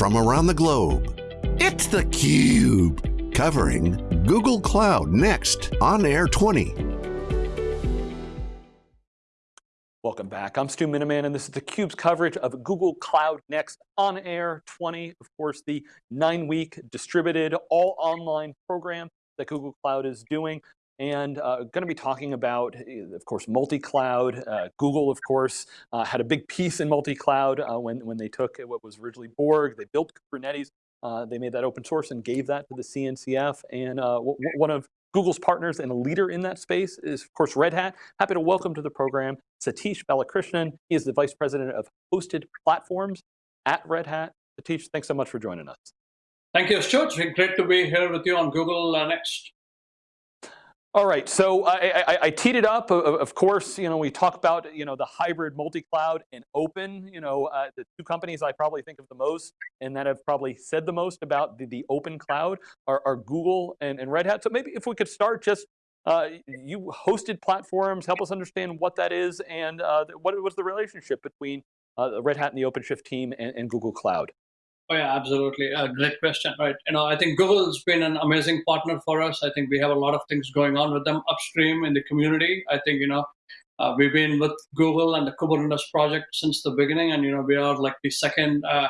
from around the globe. It's theCUBE, covering Google Cloud Next on Air 20. Welcome back, I'm Stu Miniman and this is theCUBE's coverage of Google Cloud Next on Air 20. Of course, the nine week distributed all online program that Google Cloud is doing and uh, going to be talking about, eh, of course, multi-cloud. Uh, Google, of course, uh, had a big piece in multi-cloud uh, when, when they took what was originally Borg, they built Kubernetes, uh, they made that open source and gave that to the CNCF, and uh, one of Google's partners and a leader in that space is, of course, Red Hat. Happy to welcome to the program Satish Balakrishnan. He is the Vice President of Hosted Platforms at Red Hat. Satish, thanks so much for joining us. Thank you, Stuart. Great to be here with you on Google Next. All right, so I, I, I, teed it up. Of course, you know we talk about you know the hybrid multi-cloud and open. You know uh, the two companies I probably think of the most and that have probably said the most about the, the open cloud are, are Google and, and Red Hat. So maybe if we could start just uh, you hosted platforms, help us understand what that is and uh, what was the relationship between uh, Red Hat and the OpenShift team and, and Google Cloud. Oh yeah, absolutely. A great question, right? You know, I think Google's been an amazing partner for us. I think we have a lot of things going on with them upstream in the community. I think you know, uh, we've been with Google and the Kubernetes project since the beginning, and you know, we are like the second uh,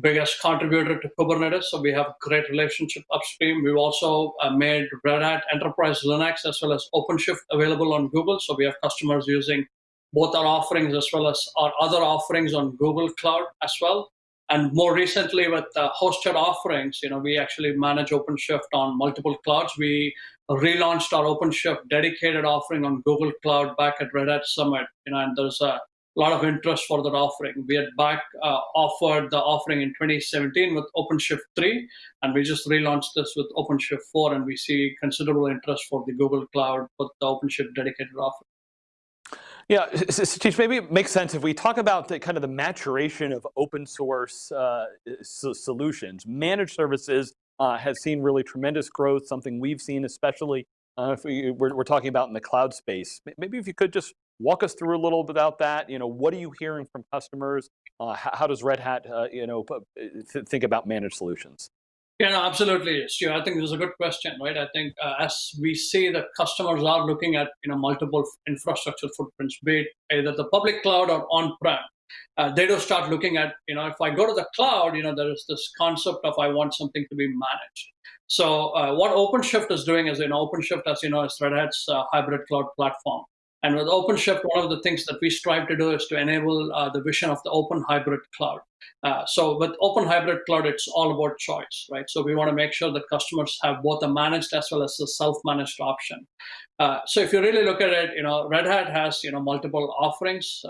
biggest contributor to Kubernetes. So we have a great relationship upstream. We've also uh, made Red Hat Enterprise Linux as well as OpenShift available on Google. So we have customers using both our offerings as well as our other offerings on Google Cloud as well. And more recently with uh, hosted offerings, you know, we actually manage OpenShift on multiple clouds. We relaunched our OpenShift dedicated offering on Google Cloud back at Red Hat Summit, you know, and there's a lot of interest for that offering. We had back uh, offered the offering in 2017 with OpenShift 3, and we just relaunched this with OpenShift 4, and we see considerable interest for the Google Cloud with the OpenShift dedicated offering. Yeah, Satish, maybe it makes sense if we talk about the kind of the maturation of open source uh, solutions. Managed services uh, has seen really tremendous growth, something we've seen especially uh, if we, we're, we're, talking about in the cloud space. Maybe if you could just walk us through a little bit about that. You know, what are you hearing from customers? Uh, how, how, does Red Hat, uh, you know, think about managed solutions? Yeah, no, absolutely, Stu. I think this is a good question, right? I think uh, as we see that customers are looking at you know multiple infrastructure footprints, be it either the public cloud or on-prem, uh, they do start looking at you know if I go to the cloud, you know there is this concept of I want something to be managed. So uh, what OpenShift is doing is you know OpenShift, as you know, is Red Hat's uh, hybrid cloud platform. And with OpenShift, one of the things that we strive to do is to enable uh, the vision of the open hybrid cloud. Uh, so with open hybrid cloud, it's all about choice, right? So we want to make sure that customers have both a managed as well as a self-managed option. Uh, so if you really look at it, you know, Red Hat has, you know, multiple offerings.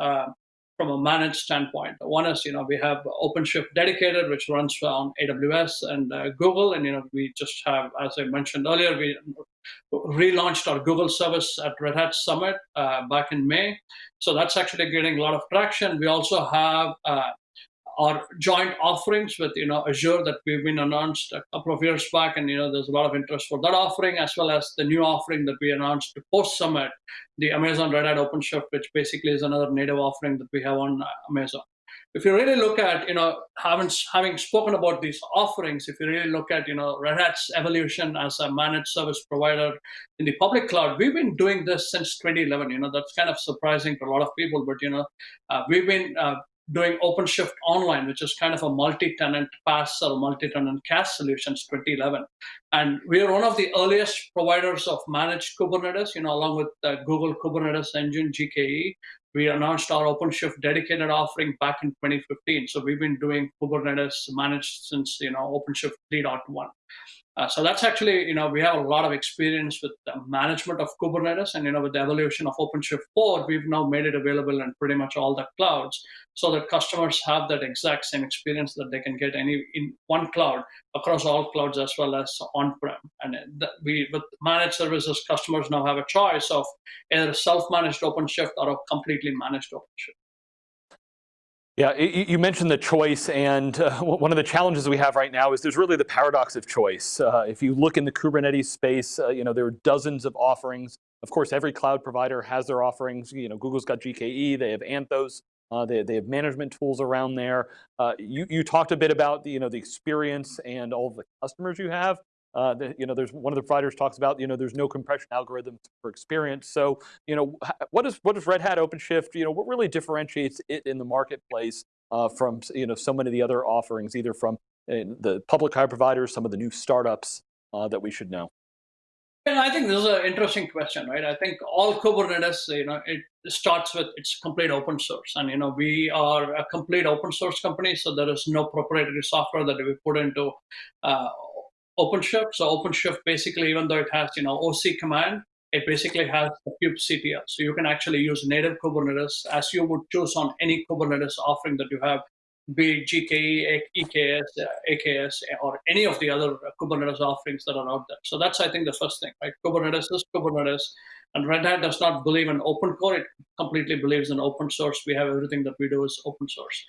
From a managed standpoint. One is, you know, we have OpenShift dedicated, which runs on AWS and uh, Google. And, you know, we just have, as I mentioned earlier, we relaunched our Google service at Red Hat Summit uh, back in May. So that's actually getting a lot of traction. We also have uh, our joint offerings with you know Azure that we've been announced a couple of years back, and you know there's a lot of interest for that offering as well as the new offering that we announced post Summit, the Amazon Red Hat OpenShift, which basically is another native offering that we have on Amazon. If you really look at you know having having spoken about these offerings, if you really look at you know Red Hat's evolution as a managed service provider in the public cloud, we've been doing this since 2011. You know that's kind of surprising to a lot of people, but you know uh, we've been uh, doing OpenShift Online, which is kind of a multi-tenant PaaS or multi-tenant CaaS solutions 2011. And we are one of the earliest providers of managed Kubernetes, you know, along with the Google Kubernetes Engine, GKE. We announced our OpenShift dedicated offering back in 2015. So we've been doing Kubernetes managed since, you know, OpenShift 3.1. Uh, so that's actually, you know, we have a lot of experience with the management of Kubernetes and, you know, with the evolution of OpenShift 4, we've now made it available in pretty much all the clouds so that customers have that exact same experience that they can get any in one cloud across all clouds as well as on-prem. And we, with managed services, customers now have a choice of either self-managed OpenShift or a completely managed OpenShift. Yeah, you mentioned the choice, and uh, one of the challenges we have right now is there's really the paradox of choice. Uh, if you look in the Kubernetes space, uh, you know there are dozens of offerings. Of course, every cloud provider has their offerings. You know, Google's got GKE, they have Anthos, Uh, they, they have management tools around there. Uh, you, you talked a bit about the, you know, the experience and all the customers you have. Uh, the, you know, there's one of the providers talks about, you know, there's no compression algorithms for experience. So, you know, what is what does Red Hat OpenShift, you know, what really differentiates it in the marketplace uh, from, you know, so many of the other offerings, either from uh, the public cloud providers, some of the new startups uh, that we should know? And I think this is an interesting question, right? I think all Kubernetes, you know, it starts with it's complete open source, and you know, we are a complete open source company, so there is no proprietary software that we put into uh, OpenShift. So OpenShift basically, even though it has you know OC command, it basically has the kubectl. So you can actually use native Kubernetes as you would choose on any Kubernetes offering that you have be it GKE, EKS, AKS, or any of the other Kubernetes offerings that are out there. So that's, I think, the first thing, right? Kubernetes is Kubernetes, and Red Hat does not believe in open core. It completely believes in open source. We have everything that we do is open source.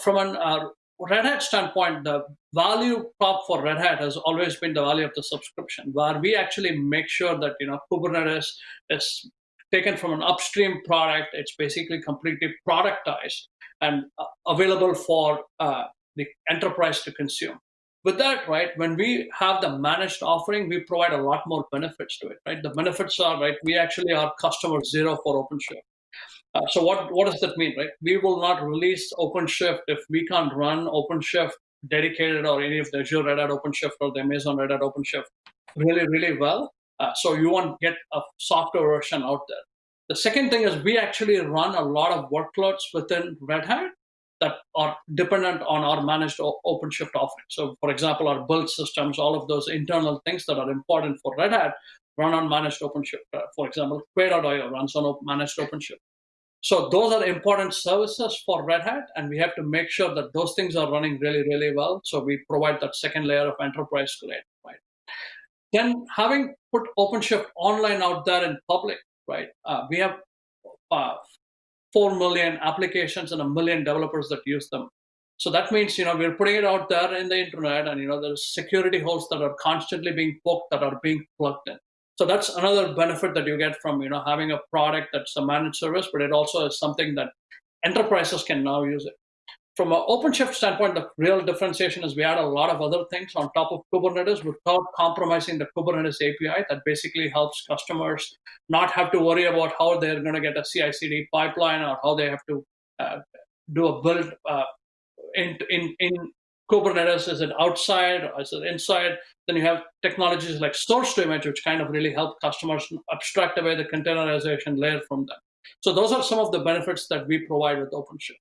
From an uh, Red Hat standpoint, the value prop for Red Hat has always been the value of the subscription, where we actually make sure that you know Kubernetes is taken from an upstream product. It's basically completely productized and uh, available for uh, the enterprise to consume. With that, right, when we have the managed offering, we provide a lot more benefits to it, right? The benefits are, right, we actually are customer zero for OpenShift. Uh, so what, what does that mean, right? We will not release OpenShift if we can't run OpenShift dedicated or any of the Azure Red Hat OpenShift or the Amazon Red Hat OpenShift really, really well. Uh, so you won't get a software version out there. The second thing is we actually run a lot of workloads within Red Hat that are dependent on our managed OpenShift offering. So for example, our build systems, all of those internal things that are important for Red Hat run on managed OpenShift. Uh, for example, Quay.io runs on managed OpenShift. So those are important services for Red Hat, and we have to make sure that those things are running really, really well. So we provide that second layer of enterprise grade, right? Then having put OpenShift online out there in public, right? Uh, we have uh, 4 million applications and a million developers that use them. So that means, you know, we're putting it out there in the internet and, you know, there's security holes that are constantly being poked that are being plugged in. So that's another benefit that you get from, you know, having a product that's a managed service, but it also is something that enterprises can now use it. From an OpenShift standpoint, the real differentiation is we add a lot of other things on top of Kubernetes without compromising the Kubernetes API that basically helps customers not have to worry about how they're going to get a CI/CD pipeline or how they have to uh, do a build uh, in, in, in Kubernetes. Is it outside or is it inside? Then you have technologies like source to image, which kind of really help customers abstract away the containerization layer from them. So those are some of the benefits that we provide with OpenShift.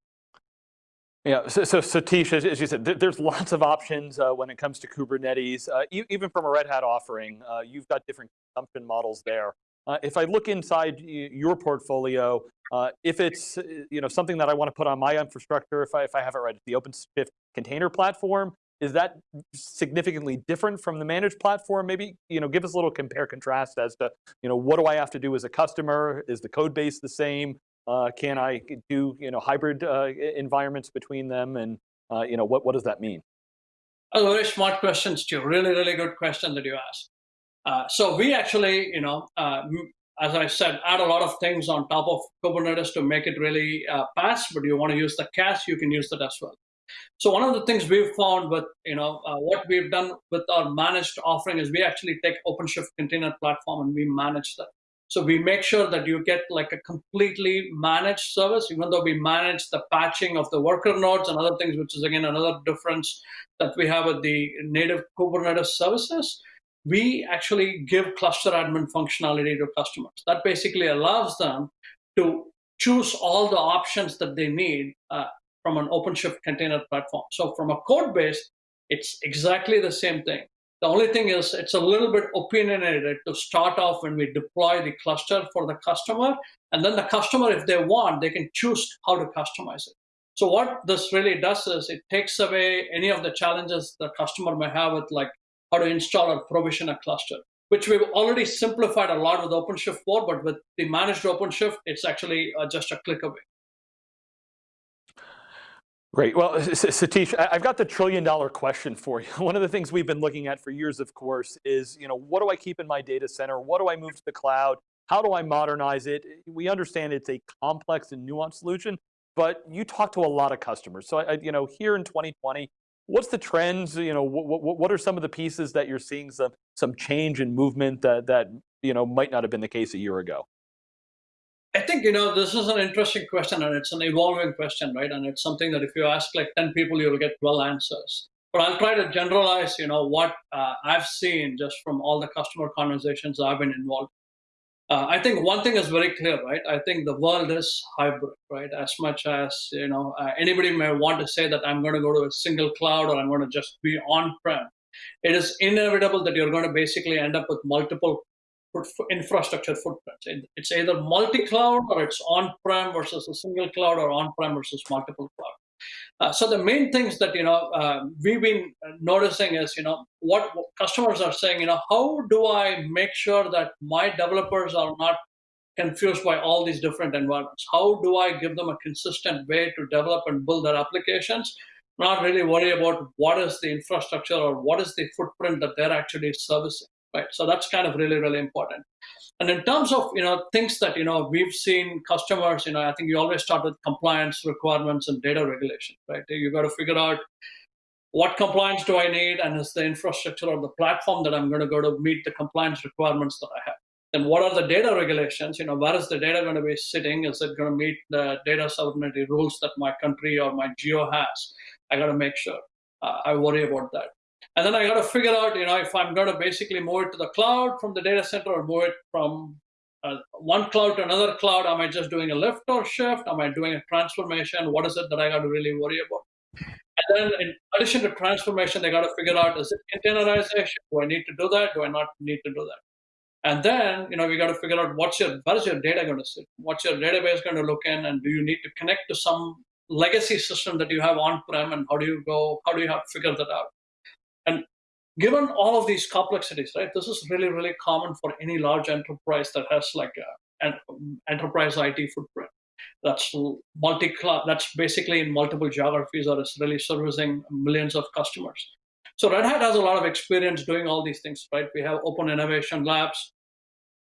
Yeah, so, so Satish, as, as, you said, there's lots of options uh, when it comes to Kubernetes. Uh, even from a Red Hat offering, uh, you've got different consumption models there. Uh, if I look inside your portfolio, uh, if it's uh, you know something that I want to put on my infrastructure, if I, if I have it right, the OpenShift container platform, is that significantly different from the managed platform? Maybe you know, give us a little compare contrast as to you know what do I have to do as a customer? Is the code base the same? Uh, can I do you know hybrid uh, environments between them, and uh, you know what what does that mean? A very smart question, Stu. Really, really good question that you asked. Uh, so we actually, you know, uh, as I said, add a lot of things on top of Kubernetes to make it really uh, fast. But you want to use the cache, you can use that as well. So one of the things we've found with, you know, what we've done with our managed offering is we actually take OpenShift container platform and we manage that. So we make sure that you get like a completely managed service, even though we manage the patching of the worker nodes and other things, which is again another difference that we have with the native Kubernetes services. We actually give cluster admin functionality to customers. That basically allows them to choose all the options that they need uh, from an OpenShift container platform. So from a code base, it's exactly the same thing. The only thing is it's a little bit opinionated to start off when we deploy the cluster for the customer. And then the customer, if they want, they can choose how to customize it. So what this really does is it takes away any of the challenges the customer may have with like how to install or provision a cluster, which we've already simplified a lot with OpenShift 4, but with the managed OpenShift, it's actually uh, just a click away. Great. Well, Satish, I've got the trillion dollar question for you. One of the things we've been looking at for years, of course, is, you know, what do I keep in my data center? What do I move to the cloud? How do I modernize it? We understand it's a complex and nuanced solution, but you talk to a lot of customers. So, I, you know, here in 2020, what's the trends? You know, what, what, what are some of the pieces that you're seeing some some change in movement that that you know might not have been the case a year ago? I think you know this is an interesting question, and it's an evolving question, right? And it's something that if you ask like ten people, you'll get twelve answers. But I'll try to generalize, you know, what uh, I've seen just from all the customer conversations I've been involved uh, I think one thing is very clear, right? I think the world is hybrid, right? As much as you know, uh, anybody may want to say that I'm going to go to a single cloud or I'm going to just be on-prem. It is inevitable that you're going to basically end up with multiple infrastructure footprints. It's either multi-cloud or it's on-prem versus a single cloud or on-prem versus multiple cloud. Uh, so the main things that you know uh, we've been noticing is you know what, what customers are saying. You know how do I make sure that my developers are not confused by all these different environments? How do I give them a consistent way to develop and build their applications? Not really worry about what is the infrastructure or what is the footprint that they're actually servicing, right? So that's kind of really, really important. And in terms of you know things that you know we've seen customers, you know, I think you always start with compliance requirements and data regulation, right? You got to figure out what compliance do I need, and is the infrastructure or the platform that I'm going to go to meet the compliance requirements that I have. Then what are the data regulations? You know, where is the data going to be sitting? Is it going to meet the data sovereignty rules that my country or my geo has? I got to make sure uh, I worry about that. And then I got to figure out, you know, if I'm going to basically move it to the cloud from the data center or move it from uh, one cloud to another cloud. Am I just doing a lift or shift? Am I doing a transformation? What is it that I got to really worry about? And then in addition to transformation, they got to figure out, is it containerization? Do I need to do that? Do I not need to do that? And then, you know, we got to figure out what's your, where is your data going to sit? What's your database going to look in? And do you need to connect to some legacy system that you have on-prem? And how do you go, how do you have to figure that out? Given all of these complexities, right, this is really, really common for any large enterprise that has like a, an um, enterprise IT footprint. That's multi that's basically in multiple geographies or is really servicing millions of customers. So Red Hat has a lot of experience doing all these things, right? We have open innovation labs,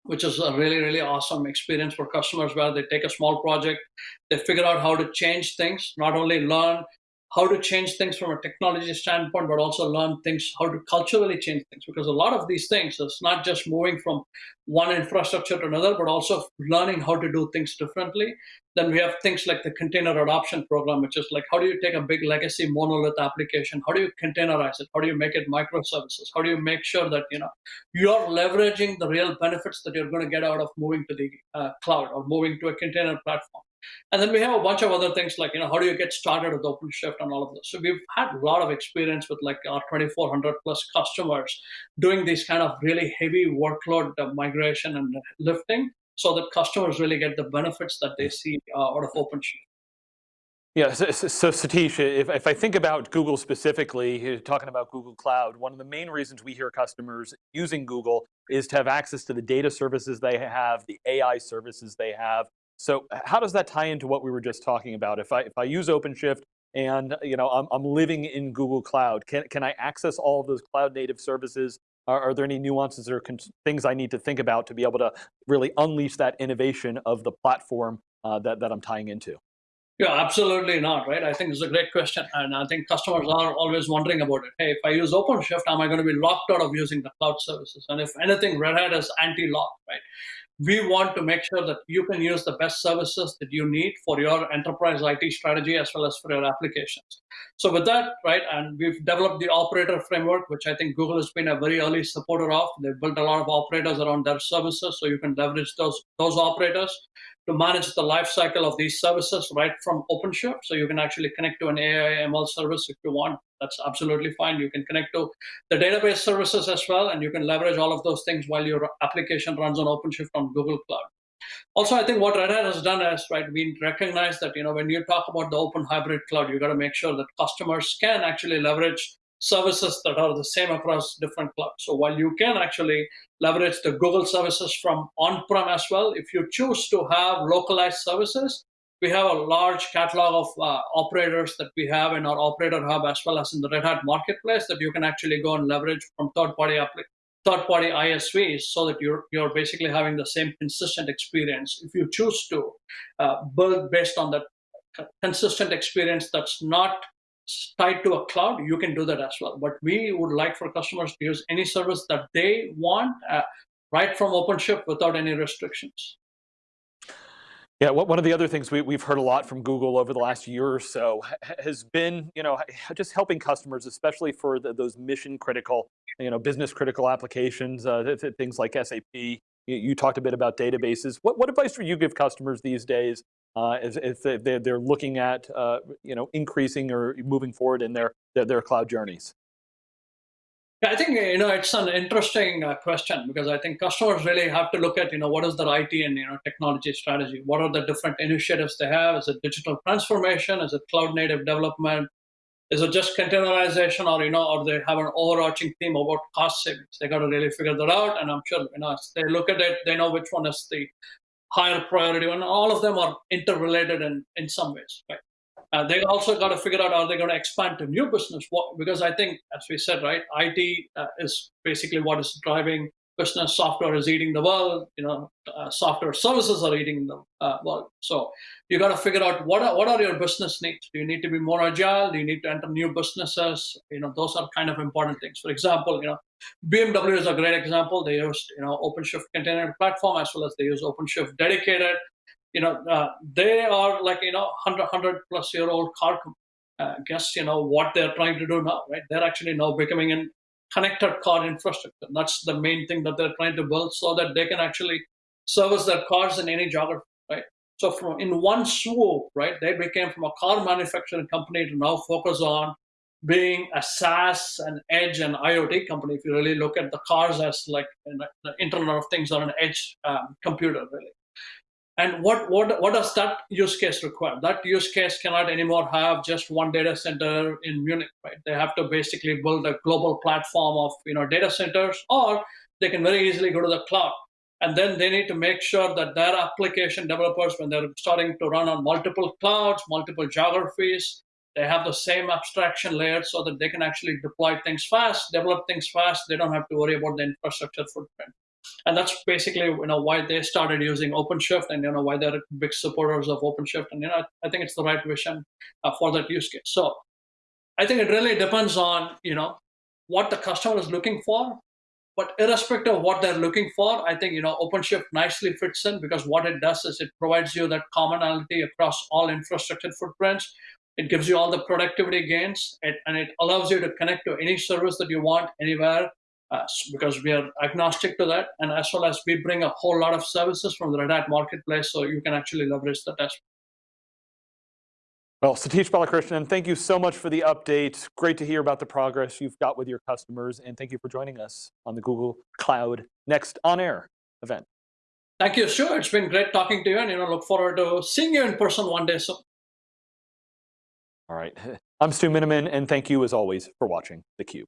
which is a really, really awesome experience for customers where they take a small project, they figure out how to change things, not only learn how to change things from a technology standpoint, but also learn things, how to culturally change things. Because a lot of these things, it's not just moving from one infrastructure to another, but also learning how to do things differently. Then we have things like the container adoption program, which is like, how do you take a big legacy monolith application? How do you containerize it? How do you make it microservices? How do you make sure that, you know, you're leveraging the real benefits that you're going to get out of moving to the uh, cloud or moving to a container platform? And then we have a bunch of other things like, you know, how do you get started with OpenShift and all of this. So we've had a lot of experience with like our 2,400 plus customers doing these kind of really heavy workload migration and lifting so that customers really get the benefits that they see uh, out of OpenShift. Yeah, so, so Satish, if, if I think about Google specifically, talking about Google Cloud, one of the main reasons we hear customers using Google is to have access to the data services they have, the AI services they have, so how does that tie into what we were just talking about? If I, if I use OpenShift and you know, I'm, I'm living in Google Cloud, can, can I access all of those cloud native services? Are, are there any nuances or things I need to think about to be able to really unleash that innovation of the platform uh, that, that I'm tying into? Yeah, absolutely not, right? I think it's a great question. And I think customers are always wondering about it. Hey, if I use OpenShift, am I going to be locked out of using the cloud services? And if anything, Red Hat is anti-lock, right? We want to make sure that you can use the best services that you need for your enterprise IT strategy as well as for your applications. So with that, right, and we've developed the operator framework, which I think Google has been a very early supporter of. They've built a lot of operators around their services, so you can leverage those, those operators to manage the life cycle of these services right from OpenShift. So you can actually connect to an AI ML service if you want. That's absolutely fine. You can connect to the database services as well, and you can leverage all of those things while your application runs on OpenShift on Google Cloud. Also, I think what Red Hat has done is, right, we recognize that, you know, when you talk about the open hybrid cloud, you got to make sure that customers can actually leverage services that are the same across different clouds. So while you can actually leverage the Google services from on-prem as well, if you choose to have localized services, we have a large catalog of uh, operators that we have in our operator hub as well as in the Red Hat marketplace that you can actually go and leverage from third-party third-party ISVs so that you're you're basically having the same consistent experience if you choose to uh, build based on that consistent experience that's not tied to a cloud, you can do that as well. But we would like for customers to use any service that they want uh, right from OpenShift without any restrictions. Yeah, one of the other things we, have heard a lot from Google over the last year or so has been, you know, just helping customers, especially for the, those mission critical, you know, business critical applications, uh, things like SAP. You, you, talked a bit about databases. What, what advice would you give customers these days uh, if, if they're looking at, uh, you know, increasing or moving forward in their, their, their cloud journeys? Yeah, I think you know it's an interesting uh, question because I think customers really have to look at you know what is their IT and you know technology strategy. What are the different initiatives they have? Is it digital transformation? Is it cloud native development? Is it just containerization, or you know, or they have an overarching theme about cost savings? They got to really figure that out. And I'm sure you know as they look at it, they know which one is the higher priority, and all of them are interrelated in in some ways, right? Uh, they also got to figure out are they going to expand to new business? What, because I think, as we said, right, IT uh, is basically what is driving business. Software is eating the world. You know, uh, software services are eating the uh, world. So you got to figure out what are, what are your business needs. Do you need to be more agile? Do you need to enter new businesses? You know, those are kind of important things. For example, you know, BMW is a great example. They use you know OpenShift container platform as well as they use OpenShift dedicated you know, uh, they are like, you know, 100, 100 plus year old car uh, guess, you know, what they're trying to do now, right? They're actually now becoming a connected car infrastructure. That's the main thing that they're trying to build so that they can actually service their cars in any geography, right? So from in one swoop, right, they became from a car manufacturing company to now focus on being a SaaS and edge and IoT company. If you really look at the cars as like the Internet of Things or an edge um, computer, really. And what, what, what does that use case require? That use case cannot anymore have just one data center in Munich, right? They have to basically build a global platform of you know data centers, or they can very easily go to the cloud. And then they need to make sure that their application developers, when they're starting to run on multiple clouds, multiple geographies, they have the same abstraction layer so that they can actually deploy things fast, develop things fast. They don't have to worry about the infrastructure footprint and that's basically you know why they started using OpenShift and you know why they're big supporters of OpenShift and you know I think it's the right vision uh, for that use case. So I think it really depends on you know what the customer is looking for. But irrespective of what they're looking for, I think you know OpenShift nicely fits in because what it does is it provides you that commonality across all infrastructure footprints. It gives you all the productivity gains, it, and it allows you to connect to any service that you want anywhere uh, because we are agnostic to that. And as well as we bring a whole lot of services from the Red Hat marketplace, so you can actually leverage that as well, Satish Balakrishnan, thank you so much for the update. Great to hear about the progress you've got with your customers, and thank you for joining us on the Google Cloud Next On Air event. Thank you, sure. It's been great talking to you, and you know, look forward to seeing you in person one day soon. All right, I'm Stu Miniman, and thank you as always for watching theCUBE.